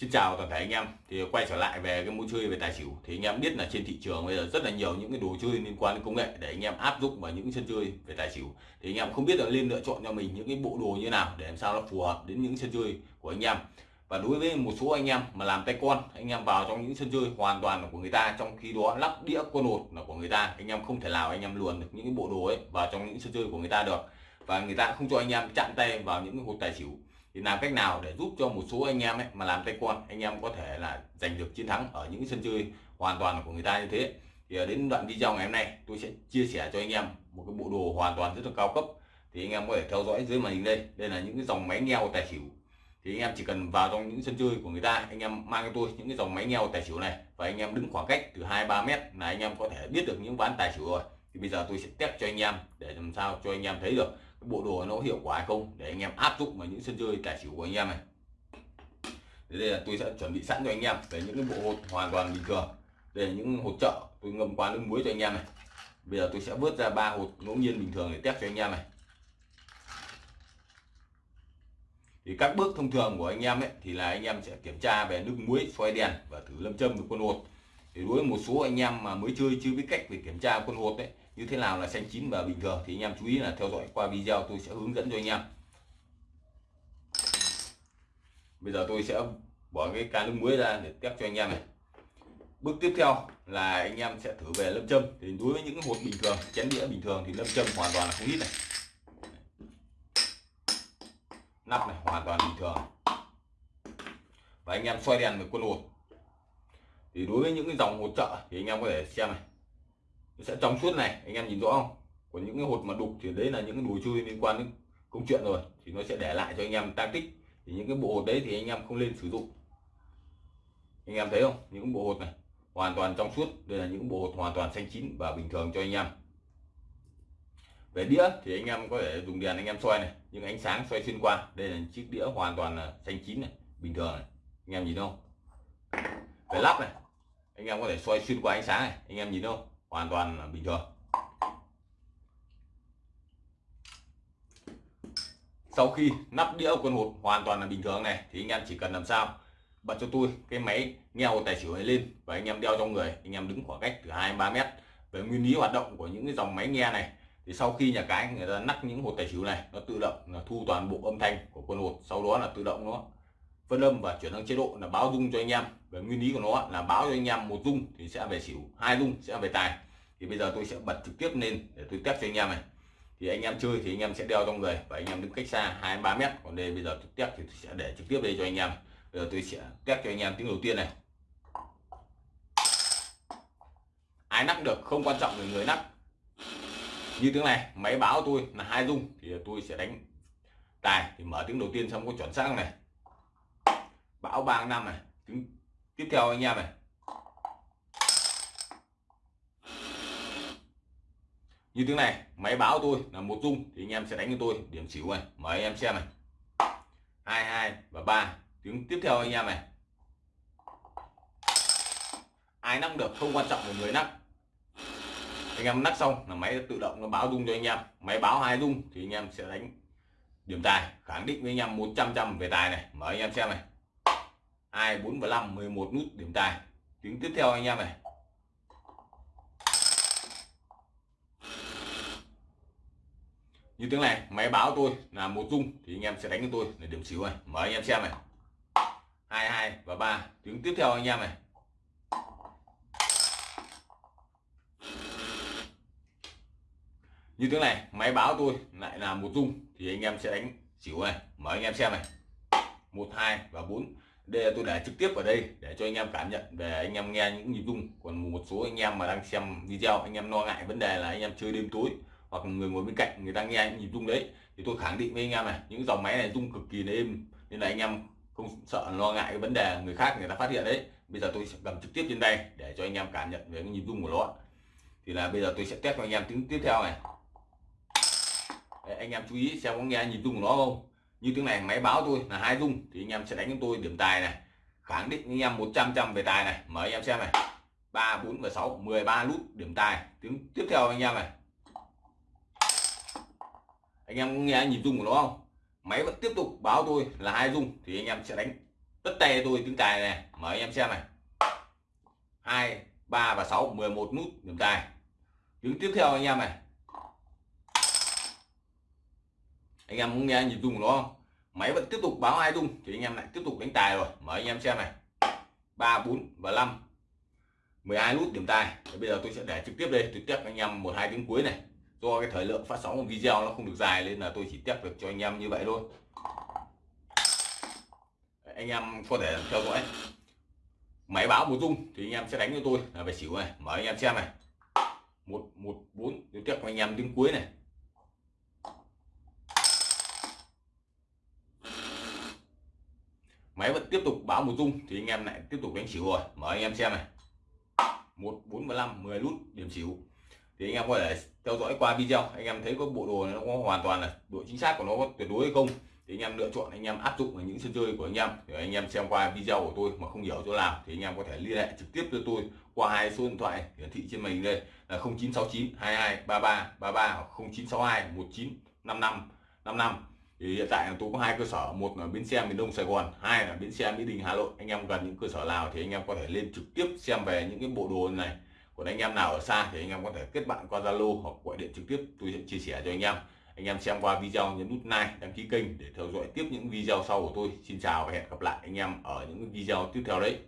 Xin chào toàn thể anh em. Thì quay trở lại về cái môn chơi về tài xỉu. Thì anh em biết là trên thị trường bây giờ rất là nhiều những cái đồ chơi liên quan đến công nghệ để anh em áp dụng vào những sân chơi về tài xỉu. Thì anh em không biết là nên lựa chọn cho mình những cái bộ đồ như nào để làm sao nó phù hợp đến những sân chơi của anh em. Và đối với một số anh em mà làm tay con, anh em vào trong những sân chơi hoàn toàn là của người ta, trong khi đó lắp đĩa quân hột là của người ta, anh em không thể nào anh em luồn được những cái bộ đồ ấy vào trong những sân chơi của người ta được. Và người ta không cho anh em chạm tay vào những cái hột tài xỉu thì làm cách nào để giúp cho một số anh em ấy mà làm tay con anh em có thể là giành được chiến thắng ở những sân chơi hoàn toàn của người ta như thế thì đến đoạn video ngày hôm nay tôi sẽ chia sẻ cho anh em một cái bộ đồ hoàn toàn rất là cao cấp thì anh em có thể theo dõi dưới màn hình đây đây là những cái dòng máy nghèo tài xỉu thì anh em chỉ cần vào trong những sân chơi của người ta anh em mang cho tôi những cái dòng máy nghèo tài xỉu này và anh em đứng khoảng cách từ hai ba mét là anh em có thể biết được những ván tài xỉu rồi thì bây giờ tôi sẽ test cho anh em để làm sao cho anh em thấy được bộ đồ nó hiệu quả hay không, để anh em áp dụng vào những sân chơi tài xỉu của anh em này. Đây là tôi sẽ chuẩn bị sẵn cho anh em về những cái bộ hột hoàn toàn bình thường. Đây là những hột trợ tôi ngâm qua nước muối cho anh em này. Bây giờ tôi sẽ vớt ra ba hột ngẫu nhiên bình thường để test cho anh em này. Thì các bước thông thường của anh em ấy, thì là anh em sẽ kiểm tra về nước muối xoay đèn và thử lâm châm với quân hột. Thì đối với một số anh em mà mới chơi chưa biết cách về kiểm tra quân hột đấy như thế nào là xanh chín và bình thường thì anh em chú ý là theo dõi qua video tôi sẽ hướng dẫn cho anh em. Bây giờ tôi sẽ bỏ cái can nước muối ra để test cho anh em này. Bước tiếp theo là anh em sẽ thử về lâm châm. Thì đối với những hột bình thường, chén đĩa bình thường thì lâm châm hoàn toàn là không ít này. Nắp này hoàn toàn bình thường. Và anh em xoay đèn với quân hột. Thì đối với những cái dòng hột trợ thì anh em có thể xem này nó sẽ trong suốt này, anh em nhìn rõ không? Còn những cái hột mà đục thì đấy là những cái đồ chơi liên quan đến công chuyện rồi, thì nó sẽ để lại cho anh em tăng tích. Thì những cái bộ hột đấy thì anh em không nên sử dụng. Anh em thấy không? Những bộ hột này, hoàn toàn trong suốt. Đây là những bộ hột hoàn toàn xanh chín và bình thường cho anh em. Về đĩa thì anh em có thể dùng đèn anh em xoay này nhưng ánh sáng xoay xuyên qua. Đây là chiếc đĩa hoàn toàn là xanh chín này, bình thường này. Anh em nhìn không? Về lắp này, anh em có thể xoay xuyên qua ánh sáng này, anh em nhìn không? Hoàn toàn là bình thường. Sau khi nắp đĩa quân hột hoàn toàn là bình thường này, thì anh em chỉ cần làm sao bật cho tôi cái máy nghe tài xỉu này lên và anh em đeo trong người. Anh em đứng khoảng cách từ hai ba mét. Về nguyên lý hoạt động của những cái dòng máy nghe này, thì sau khi nhà cái người ta nắp những hột tài xỉu này, nó tự động là thu toàn bộ âm thanh của quân hột. Sau đó là tự động nó phân âm và chuyển sang chế độ là báo rung cho anh em. Về nguyên lý của nó là báo cho anh em một rung thì sẽ về xỉu, hai rung sẽ về tài. Thì bây giờ tôi sẽ bật trực tiếp lên để tôi test cho anh em này. Thì anh em chơi thì anh em sẽ đeo trong người và anh em đứng cách xa hai ba mét. Còn đây bây giờ trực tiếp thì tôi sẽ để trực tiếp đây cho anh em. Bây giờ tôi sẽ test cho anh em tiếng đầu tiên này. Ai nắp được không quan trọng người người nắp như tiếng này, máy báo tôi là hai rung thì tôi sẽ đánh tài. Thì mở tiếng đầu tiên xong có chuẩn xác này bão ba năm này tiếng tiếp theo anh em này. Như tiếng này, máy báo tôi là một rung thì anh em sẽ đánh cho tôi điểm xỉu này. Mời anh em xem này. Hai hai và ba. Tiếng tiếp theo anh em này. Ai nắp được không quan trọng là người nắp anh em nắp xong là máy tự động nó báo rung cho anh em. Máy báo hai rung thì anh em sẽ đánh điểm tài, khẳng định với anh em 100 trăm về tài này. Mời anh em xem này hai bốn và năm 11 nút điểm tài. Tiếng tiếp theo anh em này. Như tiếng này, máy báo tôi là một rung thì anh em sẽ đánh cho tôi để điểm xỉu này mở anh em xem này. Hai hai và ba. Tiếng tiếp theo anh em này. Như tiếng này, máy báo tôi lại là một rung thì anh em sẽ đánh xỉu này mở anh em xem này. Một hai và bốn đây là tôi để trực tiếp ở đây để cho anh em cảm nhận về anh em nghe những nhịp rung còn một số anh em mà đang xem video anh em lo ngại vấn đề là anh em chơi đêm tối hoặc người ngồi bên cạnh người ta nghe những nhịp rung đấy thì tôi khẳng định với anh em này những dòng máy này rung cực kỳ êm nên là anh em không sợ lo ngại cái vấn đề người khác người ta phát hiện đấy bây giờ tôi sẽ cầm trực tiếp trên đây để cho anh em cảm nhận về cái nhịp rung của nó thì là bây giờ tôi sẽ test cho anh em tiếng tiếp theo này đấy, anh em chú ý xem có nghe nhịp rung của nó không như tiếng này máy báo tôi là hai rung thì anh em sẽ đánh cho tôi điểm tài này khẳng định anh em 100 trăm về tài này. Mời anh em xem này. Ba, bốn và 6 13 nút điểm tài. Tiếng tiếp theo anh em này. Anh em nghe nhịp rung của nó không? Máy vẫn tiếp tục báo tôi là hai rung thì anh em sẽ đánh tất tay tôi tiếng tài này. Mời anh em xem này. Hai, ba và 6 11 nút điểm tài. Tiếng tiếp theo anh em này. Anh em muốn nghe nhịp rung của nó không? Máy vẫn tiếp tục báo hai rung thì anh em lại tiếp tục đánh tài rồi. Mở anh em xem này. Ba, bốn và 5 12 nút điểm tài. Thì bây giờ tôi sẽ để trực tiếp đây. Tôi test anh em một, hai tiếng cuối này. Do cái thời lượng phát sóng của video nó không được dài nên là tôi chỉ test được cho anh em như vậy thôi. Anh em có thể theo dõi. Máy báo một rung thì anh em sẽ đánh cho tôi. Là về xỉu này. Mở anh em xem này. Một một, bốn. Tôi tiếp anh em tiếng cuối này. Máy vẫn tiếp tục báo một dung thì anh em lại tiếp tục đánh xỉu rồi. Mở anh em xem này. Một, bốn năm, mười nút điểm xỉu. Thì anh em có thể theo dõi qua video. Anh em thấy có bộ đồ này nó có hoàn toàn là độ chính xác của nó có tuyệt đối hay không, thì anh em lựa chọn, anh em áp dụng vào những sân chơi của anh em. Để anh em xem qua video của tôi mà không hiểu chỗ nào thì anh em có thể liên hệ trực tiếp cho tôi qua hai số điện thoại hiển thị trên màn đây là 0969 22 33 33 hoặc 0962 19 55 55 thì hiện tại tôi có hai cơ sở, một là bến xe miền đông sài gòn, hai là bến xe mỹ đình hà nội. Anh em gần những cơ sở nào thì anh em có thể lên trực tiếp xem về những cái bộ đồ này. Còn anh em nào ở xa thì anh em có thể kết bạn qua zalo hoặc gọi điện trực tiếp, tôi sẽ chia sẻ cho anh em. Anh em xem qua video nhấn nút like, đăng ký kênh để theo dõi tiếp những video sau của tôi. Xin chào và hẹn gặp lại anh em ở những video tiếp theo đấy.